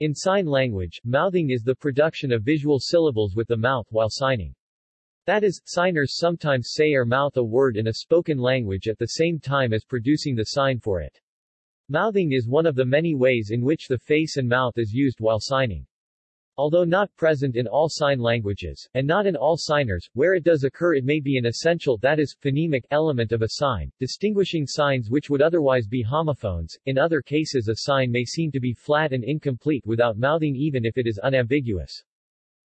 In sign language, mouthing is the production of visual syllables with the mouth while signing. That is, signers sometimes say or mouth a word in a spoken language at the same time as producing the sign for it. Mouthing is one of the many ways in which the face and mouth is used while signing. Although not present in all sign languages, and not in all signers, where it does occur it may be an essential that is, phonemic element of a sign, distinguishing signs which would otherwise be homophones. In other cases a sign may seem to be flat and incomplete without mouthing even if it is unambiguous.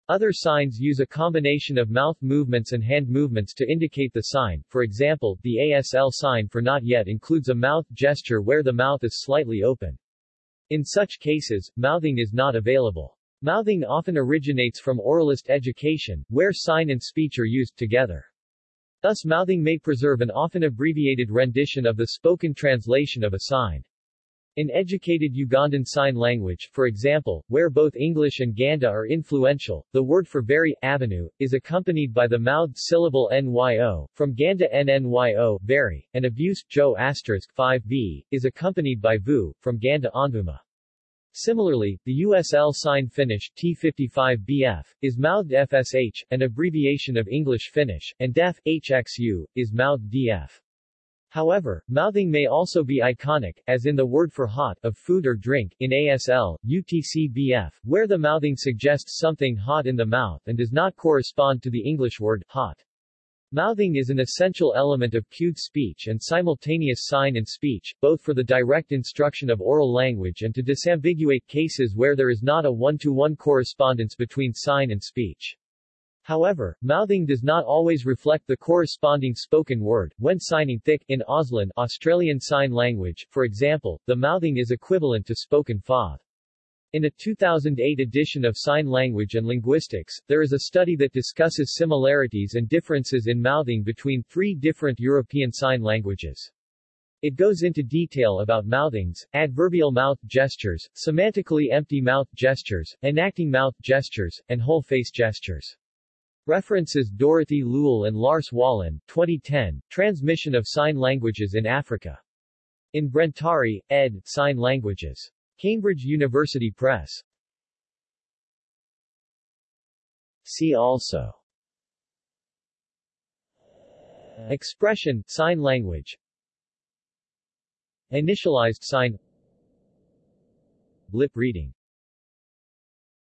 Other signs use a combination of mouth movements and hand movements to indicate the sign, for example, the ASL sign for not yet includes a mouth gesture where the mouth is slightly open. In such cases, mouthing is not available. Mouthing often originates from oralist education, where sign and speech are used together. Thus mouthing may preserve an often abbreviated rendition of the spoken translation of a sign. In educated Ugandan Sign Language, for example, where both English and Ganda are influential, the word for very, avenue, is accompanied by the mouthed syllable nyo, from Ganda nnyo, very, and abuse, jo 5b, is accompanied by vu, from Ganda onvuma. Similarly, the USL sign Finnish T55BF is mouthed FSH, an abbreviation of English Finnish, and DEF HXU is mouthed DF. However, mouthing may also be iconic, as in the word for hot of food or drink in ASL, UTC-BF, where the mouthing suggests something hot in the mouth and does not correspond to the English word hot. Mouthing is an essential element of cued speech and simultaneous sign and speech, both for the direct instruction of oral language and to disambiguate cases where there is not a one-to-one -one correspondence between sign and speech. However, mouthing does not always reflect the corresponding spoken word. When signing thick in Auslan, Australian Sign Language, for example, the mouthing is equivalent to spoken FOD. In a 2008 edition of Sign Language and Linguistics, there is a study that discusses similarities and differences in mouthing between three different European Sign Languages. It goes into detail about mouthings, adverbial mouth gestures, semantically empty mouth gestures, enacting mouth gestures, and whole face gestures. References Dorothy Lule and Lars Wallin, 2010, Transmission of Sign Languages in Africa. In Brentari, ed., Sign Languages. Cambridge University Press. See also. Expression, sign language. Initialized sign. Lip reading